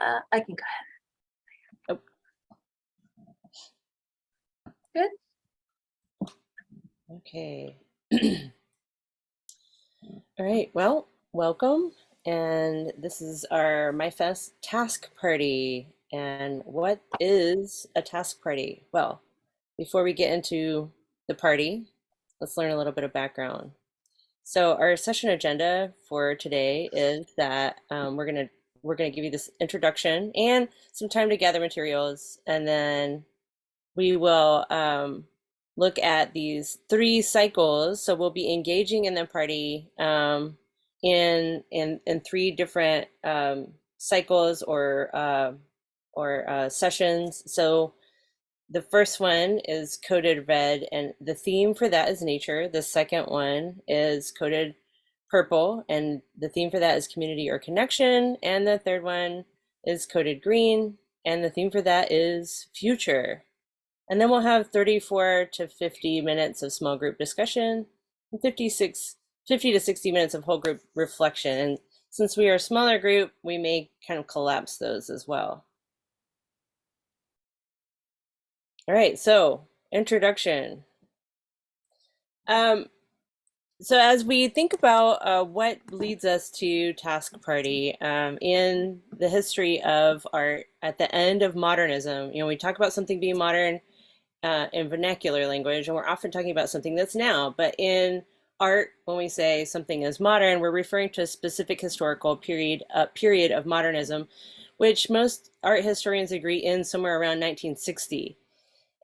Uh, I can go ahead. Good. Okay. All right, well, welcome. And this is our MyFest task party. And what is a task party? Well, before we get into the party, let's learn a little bit of background. So our session agenda for today is that um, we're gonna we're gonna give you this introduction and some time to gather materials, and then we will um, look at these three cycles. So we'll be engaging in the party um, in in in three different um, cycles or uh, or uh, sessions. So the first one is coded red, and the theme for that is nature. The second one is coded purple, and the theme for that is community or connection. And the third one is coded green, and the theme for that is future. And then we'll have 34 to 50 minutes of small group discussion, and 56, 50 to 60 minutes of whole group reflection. And since we are a smaller group, we may kind of collapse those as well. All right, so introduction. Um, so as we think about uh, what leads us to Task Party um, in the history of art at the end of modernism, you know, we talk about something being modern uh, in vernacular language, and we're often talking about something that's now, but in art, when we say something is modern, we're referring to a specific historical period, uh, period of modernism, which most art historians agree in somewhere around 1960.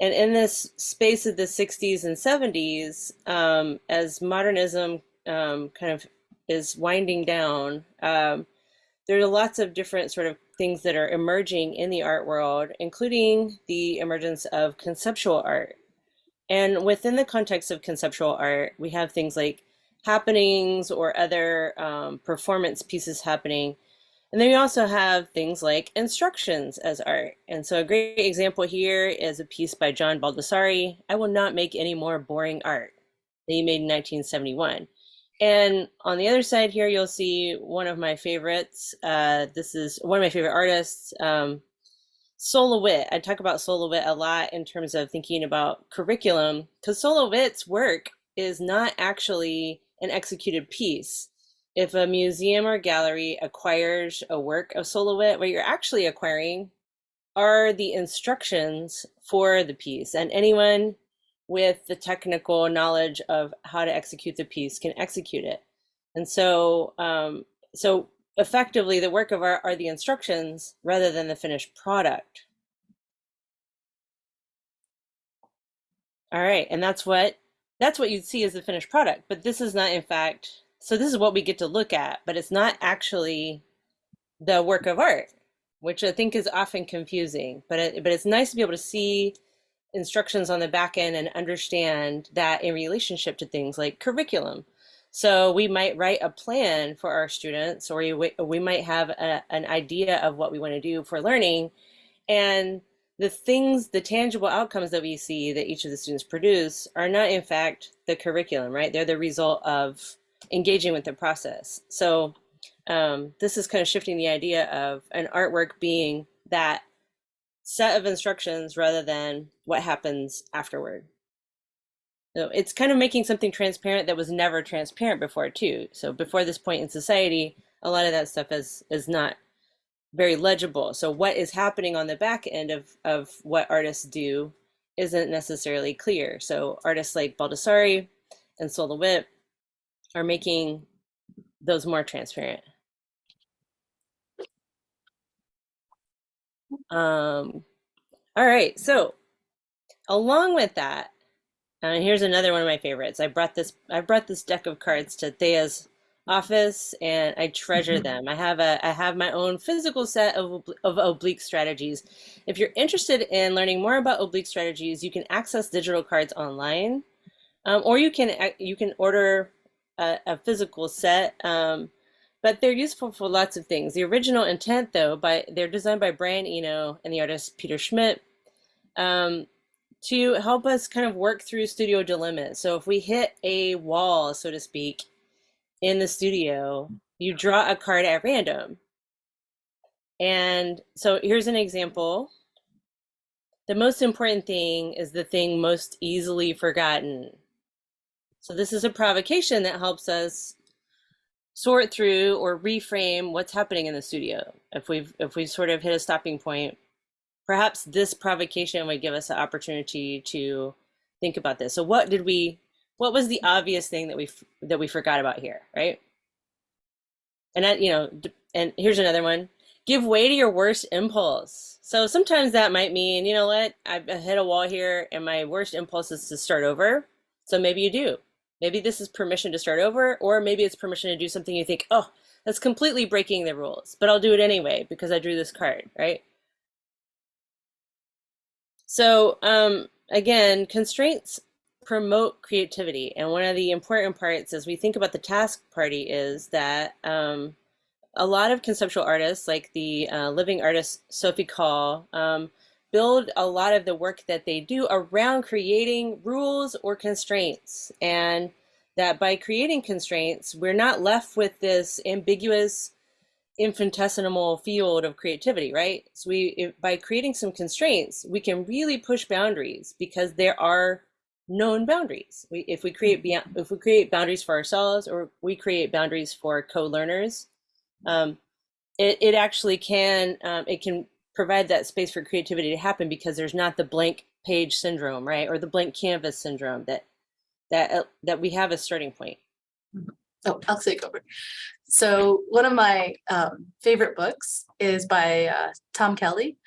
And in this space of the 60s and 70s, um, as modernism um, kind of is winding down, um, there are lots of different sort of things that are emerging in the art world, including the emergence of conceptual art. And within the context of conceptual art, we have things like happenings or other um, performance pieces happening and then we also have things like instructions as art. And so a great example here is a piece by John Baldessari, I will not make any more boring art that he made in 1971. And on the other side here, you'll see one of my favorites. Uh, this is one of my favorite artists, um, Sol LeWitt. I talk about Sol LeWitt a lot in terms of thinking about curriculum, because Sol LeWitt's work is not actually an executed piece if a museum or gallery acquires a work of Sol LeWitt, what you're actually acquiring are the instructions for the piece. And anyone with the technical knowledge of how to execute the piece can execute it. And so, um, so effectively the work of art are the instructions rather than the finished product. All right, and that's what that's what you'd see as the finished product, but this is not in fact so this is what we get to look at, but it's not actually the work of art, which I think is often confusing. But it, but it's nice to be able to see instructions on the back end and understand that in relationship to things like curriculum. So we might write a plan for our students, or we, we might have a, an idea of what we want to do for learning. And the things, the tangible outcomes that we see that each of the students produce are not in fact the curriculum, right? They're the result of engaging with the process. So um, this is kind of shifting the idea of an artwork being that set of instructions rather than what happens afterward. So it's kind of making something transparent that was never transparent before too. So before this point in society, a lot of that stuff is is not very legible. So what is happening on the back end of, of what artists do isn't necessarily clear. So artists like Baldessari and Sol LeWitt are making those more transparent. Um, all right, so along with that, and uh, here's another one of my favorites. I brought this I brought this deck of cards to Thea's office and I treasure mm-hmm. them. I have a I have my own physical set of, of oblique strategies. If you're interested in learning more about oblique strategies, you can access digital cards online, um, or you can you can order a, a physical set, um, but they're useful for lots of things. The original intent, though, by they're designed by Brian Eno and the artist Peter Schmidt um, to help us kind of work through studio dilemmas. So if we hit a wall, so to speak, in the studio, you draw a card at random. And so here's an example. The most important thing is the thing most easily forgotten. So this is a provocation that helps us sort through or reframe what's happening in the studio. If we've if we've sort of hit a stopping point, perhaps this provocation would give us an opportunity to think about this. So what did we what was the obvious thing that we that we forgot about here, right? And that, you know, and here's another one. Give way to your worst impulse. So sometimes that might mean, you know what, I've hit a wall here and my worst impulse is to start over. So maybe you do. Maybe this is permission to start over, or maybe it's permission to do something you think, oh, that's completely breaking the rules, but I'll do it anyway because I drew this card, right? So um, again, constraints promote creativity. And one of the important parts as we think about the task party is that um, a lot of conceptual artists, like the uh, living artist Sophie Calle, um, build a lot of the work that they do around creating rules or constraints. And that by creating constraints, we're not left with this ambiguous infinitesimal field of creativity, right? So we, if, by creating some constraints, we can really push boundaries because there are known boundaries. We, if we create beyond, if we create boundaries for ourselves or we create boundaries for co-learners, um, it, it actually can um, it can provide that space for creativity to happen because there's not the blank page syndrome, right, or the blank canvas syndrome that that uh, that we have a starting point. Oh, I'll take over. So one of my um, favorite books is by uh, Tom Kelley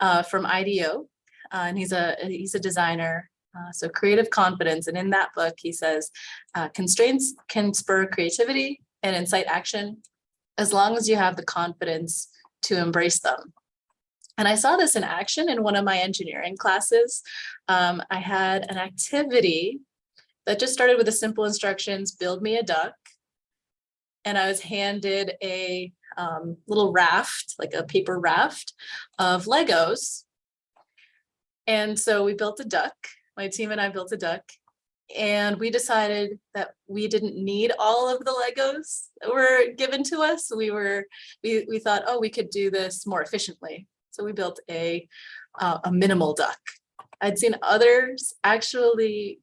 uh, from IDEO, uh, and he's a he's a designer uh, so creative confidence. And in that book, he says, uh, constraints can spur creativity and incite action as long as you have the confidence to embrace them. And I saw this in action in one of my engineering classes. Um, I had an activity that just started with the simple instructions, build me a duck. And I was handed a um, little raft, like a paper raft of Legos. And so we built a duck my team and I built a duck and we decided that we didn't need all of the Legos that were given to us. We were, we, we thought, oh, we could do this more efficiently. So we built a, uh, a minimal duck. I'd seen others actually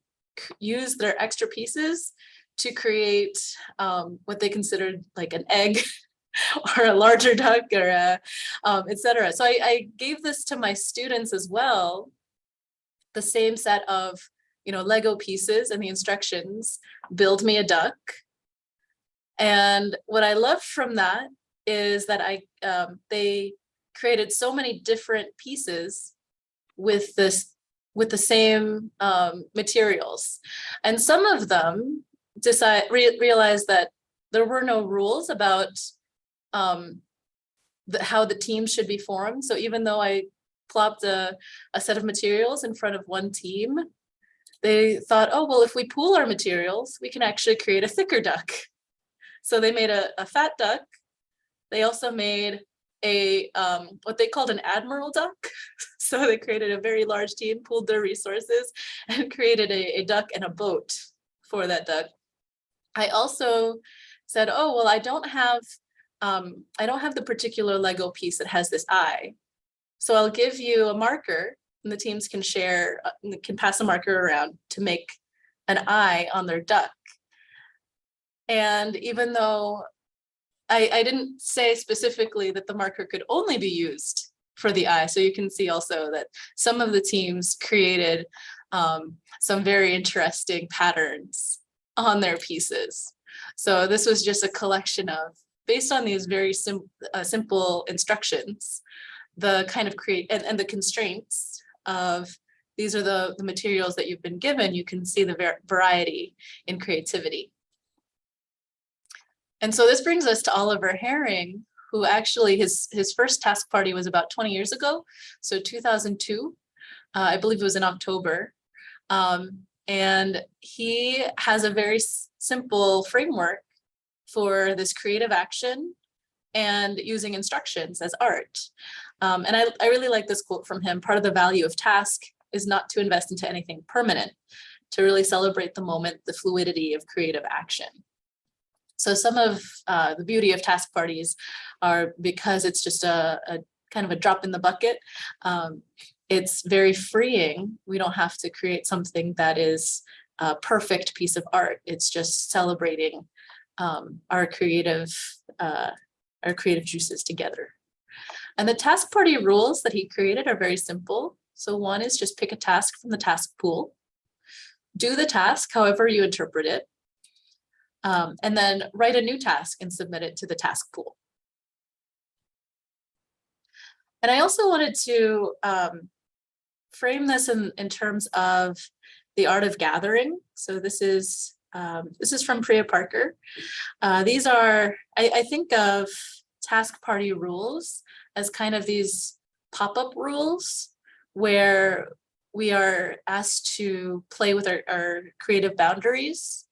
use their extra pieces to create um, what they considered like an egg or a larger duck or a, um, etc. So I, I gave this to my students as well the same set of you know lego pieces and the instructions build me a duck and what i love from that is that i um, they created so many different pieces with this with the same um, materials and some of them decide re realized that there were no rules about um, the, how the team should be formed so even though i plopped a, a set of materials in front of one team, they thought, oh, well, if we pool our materials, we can actually create a thicker duck. So they made a, a fat duck. They also made a um, what they called an admiral duck. So they created a very large team, pooled their resources, and created a, a duck and a boat for that duck. I also said, oh, well, I don't have um, I don't have the particular Lego piece that has this eye. So I'll give you a marker and the teams can share, uh, can pass a marker around to make an eye on their duck. And even though I, I didn't say specifically that the marker could only be used for the eye, so you can see also that some of the teams created um, some very interesting patterns on their pieces. So this was just a collection of, based on these very sim uh, simple instructions, the kind of create and, and the constraints of these are the, the materials that you've been given, you can see the variety in creativity. And so this brings us to Oliver Herring, who actually his, his first task party was about 20 years ago, so 2002, uh, I believe it was in October. Um, and he has a very simple framework for this creative action and using instructions as art. Um, and I, I really like this quote from him. Part of the value of task is not to invest into anything permanent, to really celebrate the moment, the fluidity of creative action. So some of uh, the beauty of task parties are because it's just a, a kind of a drop in the bucket. Um, it's very freeing. We don't have to create something that is a perfect piece of art. It's just celebrating um, our creative uh, our creative juices together. And the task party rules that he created are very simple. So one is just pick a task from the task pool, do the task however you interpret it, um, and then write a new task and submit it to the task pool. And I also wanted to um, frame this in, in terms of the art of gathering. So this is um, this is from Priya Parker. Uh, these are, I, I think of task party rules as kind of these pop-up rules where we are asked to play with our, our creative boundaries.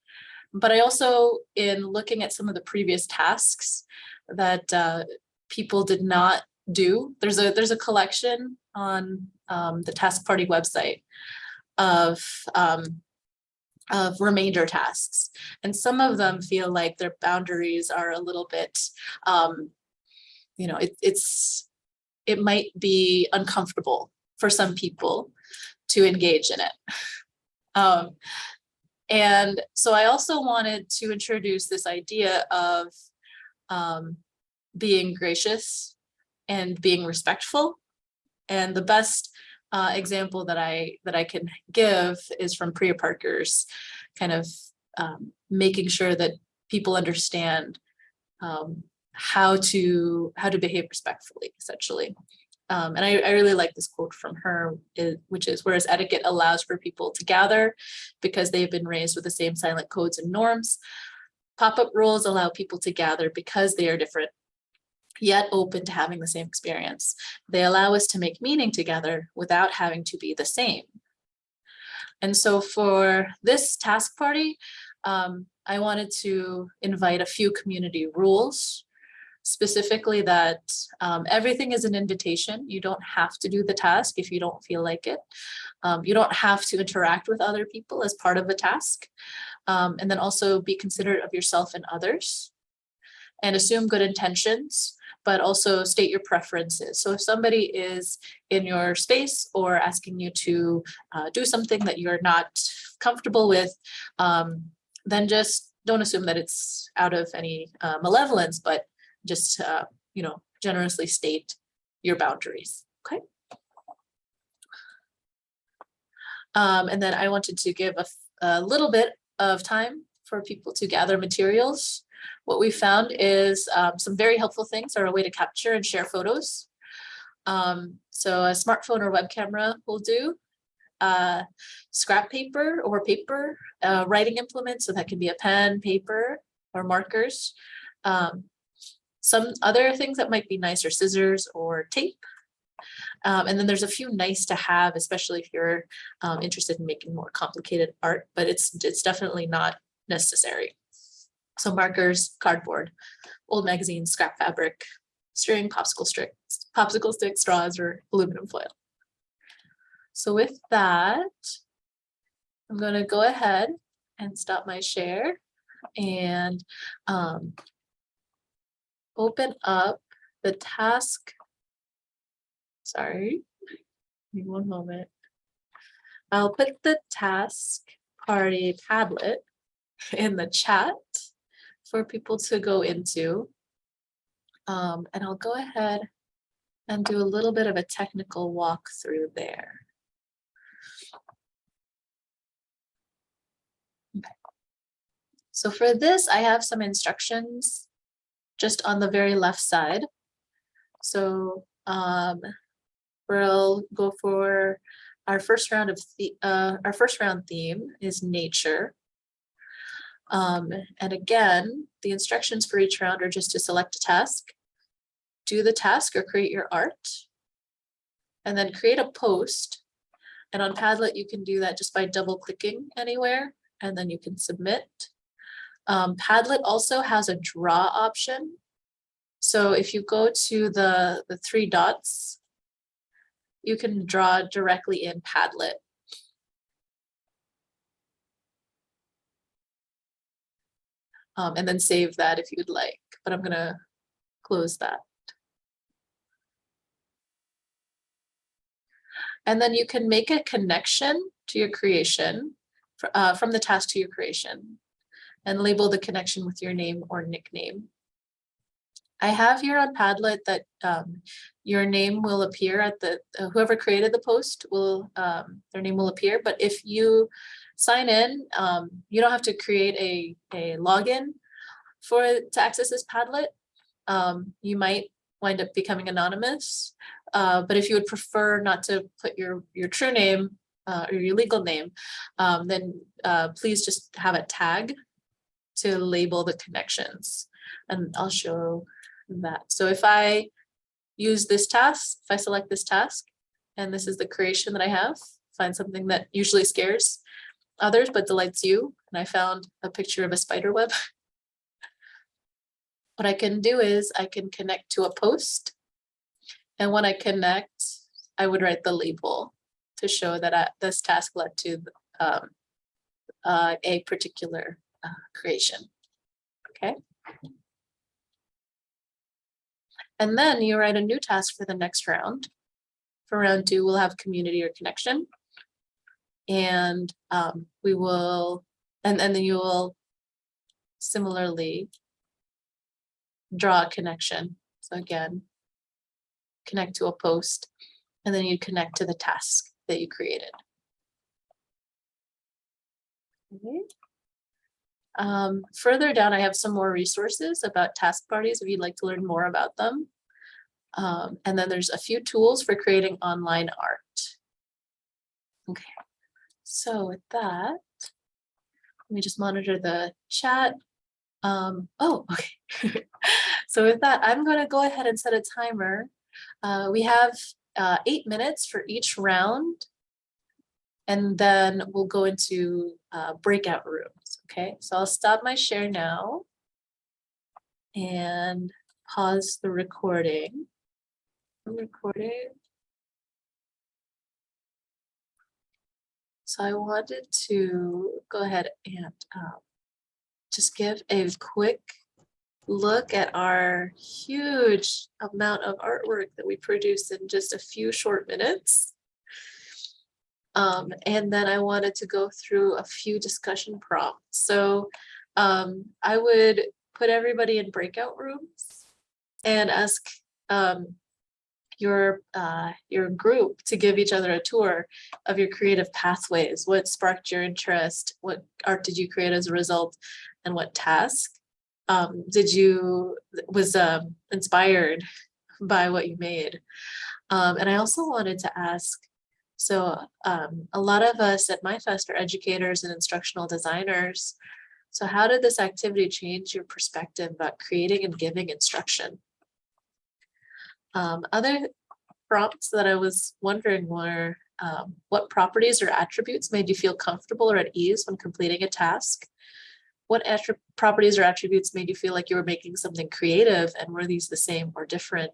But I also, in looking at some of the previous tasks that uh, people did not do, there's a there's a collection on um, the task party website of um, of remainder tasks. And some of them feel like their boundaries are a little bit, um, you know, it, it's, it might be uncomfortable for some people to engage in it. Um, and so I also wanted to introduce this idea of um, being gracious and being respectful. And the best uh, example that I that I can give is from Priya Parker's kind of um, making sure that people understand um, how to how to behave respectfully, essentially. Um, and I, I, really like this quote from her, which is, whereas etiquette allows for people to gather because they've been raised with the same silent codes and norms, pop-up rules allow people to gather because they are different yet open to having the same experience. They allow us to make meaning together without having to be the same. And so for this task party, um, I wanted to invite a few community rules, specifically that um, everything is an invitation. You don't have to do the task if you don't feel like it. Um, you don't have to interact with other people as part of the task. Um, and then also be considerate of yourself and others and assume good intentions but also state your preferences. So if somebody is in your space or asking you to uh, do something that you're not comfortable with, um, then just don't assume that it's out of any uh, malevolence, but just, you know, generously state your boundaries, okay? Um, and then I wanted to give a, a little bit of time for people to gather materials what we found is um, some very helpful things are a way to capture and share photos. Um, so a smartphone or web camera will do. Uh, scrap paper or paper uh, writing implement, so that can be a pen, paper, or markers. Um, some other things that might be nice are scissors or tape. Um, and then there's a few nice to have, especially if you're um, interested in making more complicated art, but it's it's definitely not necessary. So markers, cardboard, old magazines, scrap fabric, string, popsicle sticks, popsicle stick, straws, or aluminum foil. So with that, I'm going to go ahead and stop my share and um, open up the task. Sorry, give one moment. I'll put the task party Padlet in the chat for people to go into. Um, and I'll go ahead and do a little bit of a technical walkthrough there. Okay. So for this, I have some instructions just on the very left side. So um, we'll go for our first round of the uh, our first round theme is nature. Um, and again, the instructions for each round are just to select a task, do the task or create your art, and then create a post. And on Padlet, you can do that just by double clicking anywhere, and then you can submit. Um, Padlet also has a draw option. So if you go to the, the three dots, you can draw directly in Padlet. um, and then save that if you'd like, but I'm gonna close that. And then you can make a connection to your creation uh, from the task to your creation and label the connection with your name or nickname. I have here on Padlet that um, your name will appear at the, uh, whoever created the post will, um, their name will appear, but if you sign in, um, you don't have to create a, a login for, to access this Padlet. Um, you might wind up becoming anonymous, uh, but if you would prefer not to put your, your true name uh, or your legal name, um, then uh, please just have a tag to label the connections. And I'll show that. So if I use this task, if I select this task, and this is the creation that I have, find something that usually scares others but delights you, and I found a picture of a spider web. What I can do is I can connect to a post. And when I connect, I would write the label to show that I- this task led to um, uh, a particular uh, creation. Okay. And then you write a new task for the next round. For round two, we'll have community or connection. And um, we will, and, and then you will similarly draw a connection. So again, connect to a post, and then you connect to the task that you created. Okay. Um, further down, I have some more resources about task parties if you'd like to learn more about them. Um, and then there's a few tools for creating online art. Okay, so with that, let me just monitor the chat. Um, oh, okay. so with that, I'm going to go ahead and set a timer. Uh, we have uh, eight minutes for each round. And then we'll go into uh, breakout rooms. Okay, so I'll stop my share now. And pause the recording. I'm recording. So I wanted to go ahead and um, just give a quick look at our huge amount of artwork that we produce in just a few short minutes. Um, and then I wanted to go through a few discussion prompts. So um, I would put everybody in breakout rooms and ask um, your uh, your group to give each other a tour of your creative pathways. What sparked your interest? What art did you create as a result? And what task um, did you was um, inspired by what you made? Um, and I also wanted to ask, so um, a lot of us at MyFest are educators and instructional designers. So how did this activity change your perspective about creating and giving instruction? Um, other prompts that I was wondering were um, what properties or attributes made you feel comfortable or at ease when completing a task? What properties or attributes made you feel like you were making something creative and were these the same or different?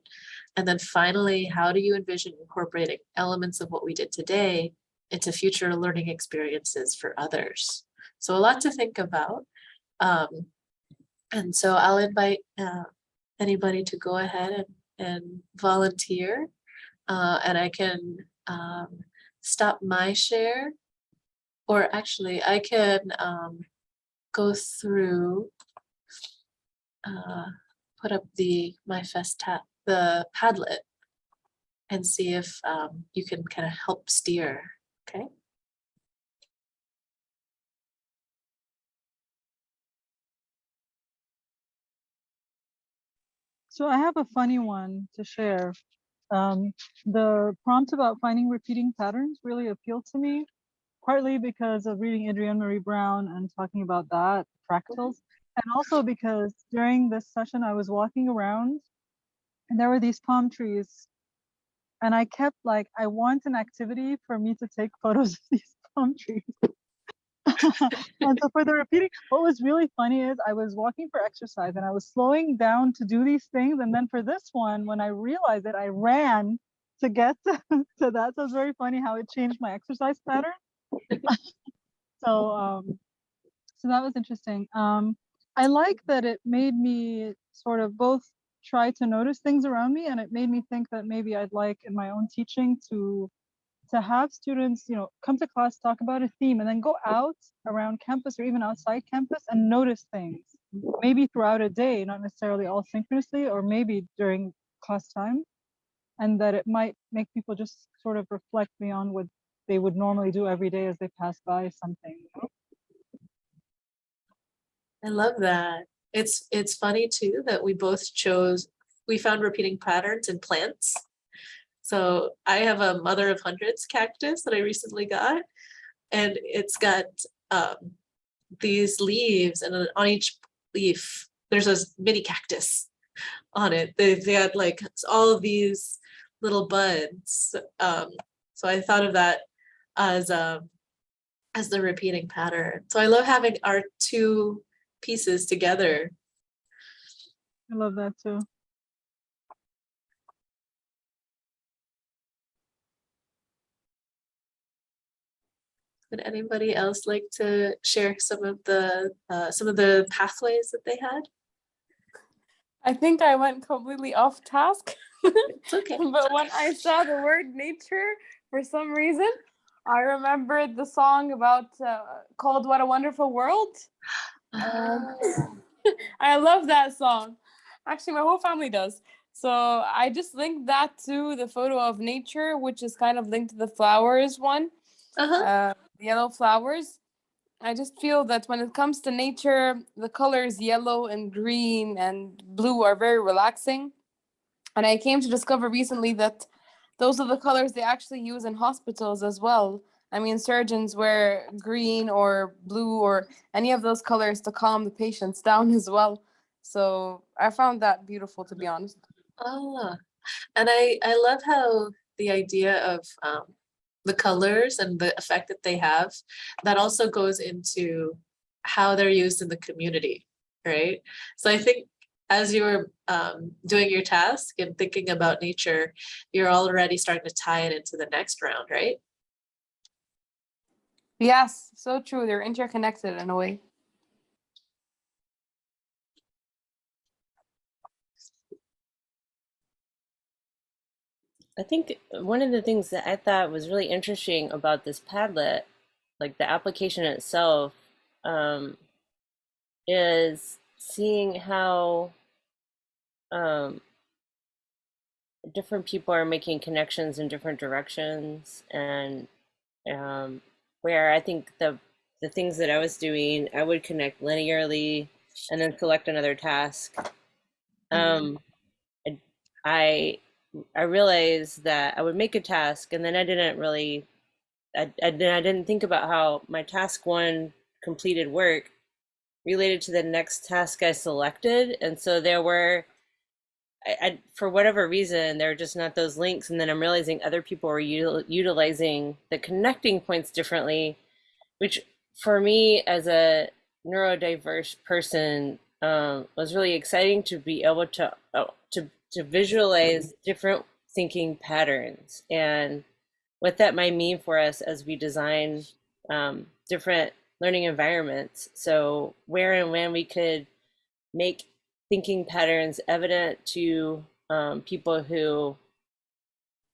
And then finally, how do you envision incorporating elements of what we did today into future learning experiences for others? So a lot to think about. Um, and so I'll invite uh, anybody to go ahead and, and volunteer. Uh, and I can um, stop my share. Or actually, I can um, go through, uh, put up the MyFest tab, the Padlet, and see if um, you can kind of help steer. Okay. So I have a funny one to share. Um, the prompt about finding repeating patterns really appealed to me, partly because of reading Adrienne Maree Brown and talking about that, mm-hmm. fractals, and also because during this session I was walking around and there were these palm trees and I kept like, I want an activity for me to take photos of these palm trees. and so for the repeating, what was really funny is I was walking for exercise and I was slowing down to do these things. And then for this one, when I realized it, I ran to get to, to that. So it's very funny how it changed my exercise pattern. so, um, so that was interesting. Um, I like that it made me sort of both try to notice things around me and it made me think that maybe I'd like in my own teaching to to have students, you know, come to class, talk about a theme, and then go out around campus or even outside campus and notice things. Maybe throughout a day, not necessarily all synchronously, or maybe during class time. And that it might make people just sort of reflect beyond what they would normally do every day as they pass by something. I love that. It's it's funny too that we both chose we found repeating patterns in plants. So I have a mother of hundreds cactus that I recently got, and it's got um, these leaves, and on each leaf there's a mini cactus on it. They they had like all of these little buds. Um, so I thought of that as um as the repeating pattern. So I love having our two pieces together. I love that too. Would anybody else like to share some of the uh, some of the pathways that they had? I think I went completely off task, It's okay. but when I saw the word nature, for some reason, I remembered the song about uh, called "What a Wonderful World." Um, I love that song. Actually, my whole family does. So I just linked that to the photo of nature, which is kind of linked to the flowers one. Uh-huh. uh, yellow flowers. I just feel that when it comes to nature, the colors yellow and green and blue are very relaxing. And I came to discover recently that those are the colors they actually use in hospitals as well. I mean, surgeons wear green or blue or any of those colors to calm the patients down as well. So I found that beautiful, to be honest. Ah, and I I love how the idea of um, the colors and the effect that they have that also goes into how they're used in the community, right? So I think as you were um, doing your task and thinking about nature, you're already starting to tie it into the next round, right? Yes, so true. They're interconnected in a way. I think one of the things that I thought was really interesting about this Padlet, like the application itself, um, is seeing how um, different people are making connections in different directions, and um, where I think the the things that I was doing, I would connect linearly and then select another task. Um, I, I I realized that I would make a task and then I didn't really, I, I, I didn't think about how my task one completed work related to the next task I selected. And so there were, I, I, for whatever reason, there are just not those links. And then I'm realizing other people are util, utilizing the connecting points differently, which for me as a neurodiverse person um, was really exciting to be able to, uh, to to visualize different thinking patterns and what that might mean for us as we design um, different learning environments. So, where and when we could make thinking patterns evident to um, people who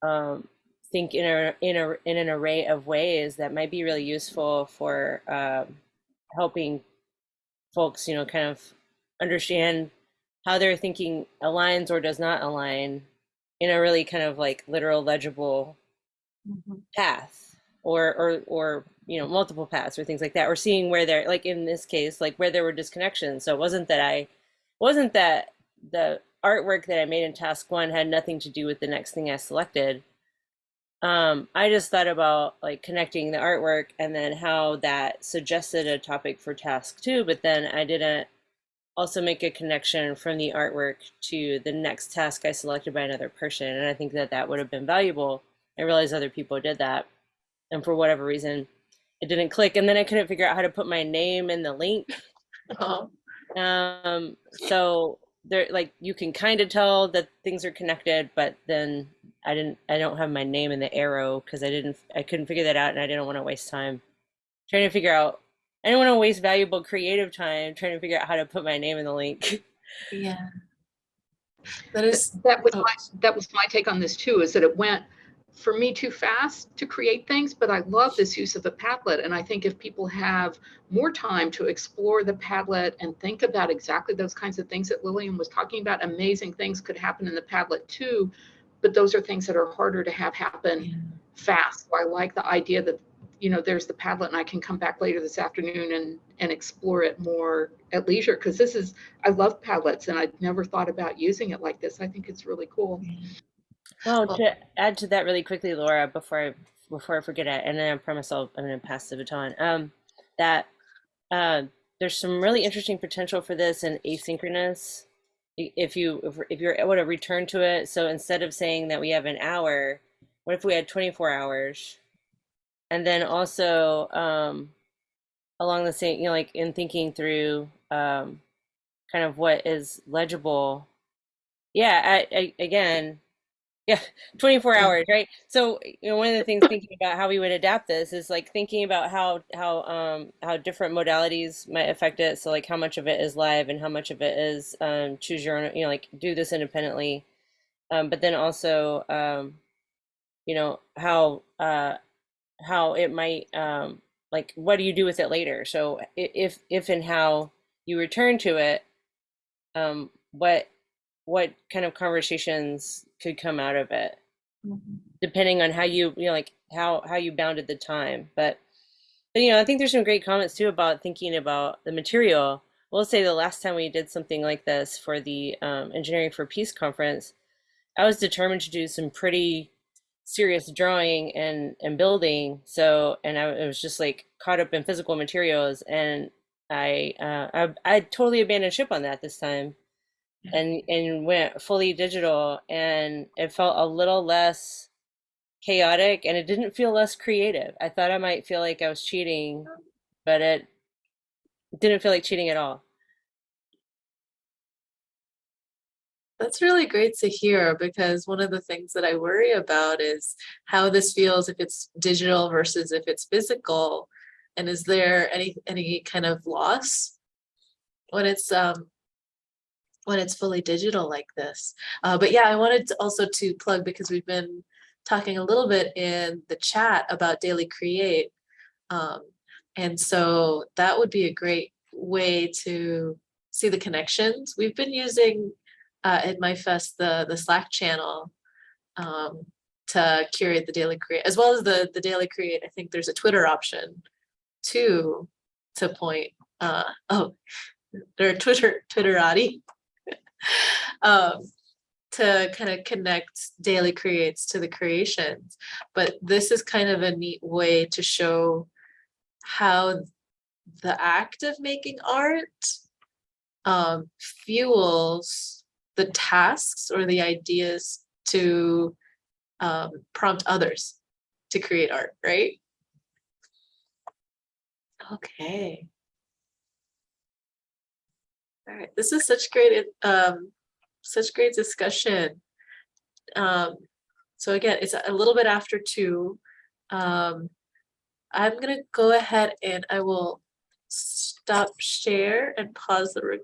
um, think in a, in a in an array of ways that might be really useful for um, helping folks, you know, kind of understand how their thinking aligns or does not align in a really kind of like literal legible path or or or you know multiple paths or things like that or seeing where they're like in this case like where there were disconnections. So it wasn't that i wasn't that the artwork that i made in task one had nothing to do with the next thing i selected um i just thought about like connecting the artwork and then how that suggested a topic for task two but then i didn't also make a connection from the artwork to the next task I selected by another person. And I think that that would have been valuable. I realized other people did that. And for whatever reason, it didn't click. And then I couldn't figure out how to put my name in the link. Oh, Um, so there, like, you can kind of tell that things are connected, but then I didn't, I don't have my name in the arrow because I didn't, I couldn't figure that out and I didn't want to waste time trying to figure out I don't want to waste valuable creative time trying to figure out how to put my name in the link. Yeah. That is, That was Oh. my, that was my take on this too, is that it went for me too fast to create things, but I love this use of the Padlet. And I think if people have more time to explore the Padlet and think about exactly those kinds of things that Lillian was talking about, amazing things could happen in the Padlet too. But those are things that are harder to have happen yeah. fast. So I like the idea that, you know, there's the Padlet and I can come back later this afternoon and, and explore it more at leisure. Cause this is, I love Padlets and I'd never thought about using it like this. I think it's really cool. Well, Well- to add to that really quickly, Laura, before I before I forget it, and then I promise I'll I'm going to pass the baton. Um, that uh, there's some really interesting potential for this in asynchronous. If you if, if you're able to return to it, so instead of saying that we have an hour, what if we had 24 hours? And then also um, along the same, you know, like in thinking through um, kind of what is legible. Yeah, I, I, again, yeah, 24 hours, right? So, you know, one of the things thinking about how we would adapt this is like thinking about how how um how different modalities might affect it. So like how much of it is live and how much of it is um choose your own, you know, like do this independently. Um, but then also um you know, how uh how it might um like what do you do with it later? So if if and how you return to it, um what what kind of conversations could come out of it Mhm. depending on how you you know like how how you bounded the time. But but you know i think there's some great comments too about thinking about the material. We'll say the last time we did something like this for the um, engineering for peace conference i was determined to do some pretty serious drawing and and building. So and i, I was just like caught up in physical materials and i uh, I, I totally abandoned ship on that this time and and went fully digital and it felt a little less chaotic and it didn't feel less creative. I thought I might feel like I was cheating, but it didn't feel like cheating at all. That's really great to hear because one of the things that I worry about is how this feels if it's digital versus if it's physical. And is there any any kind of loss when it's um when it's fully digital like this? Uh, but yeah, I wanted to also to plug because we've been talking a little bit in the chat about Daily Create. Um, and so that would be a great way to see the connections. We've been using uh, at MyFest the the Slack channel um, to curate the daily create as well as the the daily create. I think there's a Twitter option too to point. Uh, oh, there are Twitter Twitterati um, to kind of connect daily creates to the creations. But this is kind of a neat way to show how the act of making art um, fuels the tasks or the ideas to um, prompt others to create art, right? Okay. All right, this is such great, um, such great discussion. Um, so again, it's a little bit after two. Um, I'm gonna go ahead and I will stop share and pause the recording.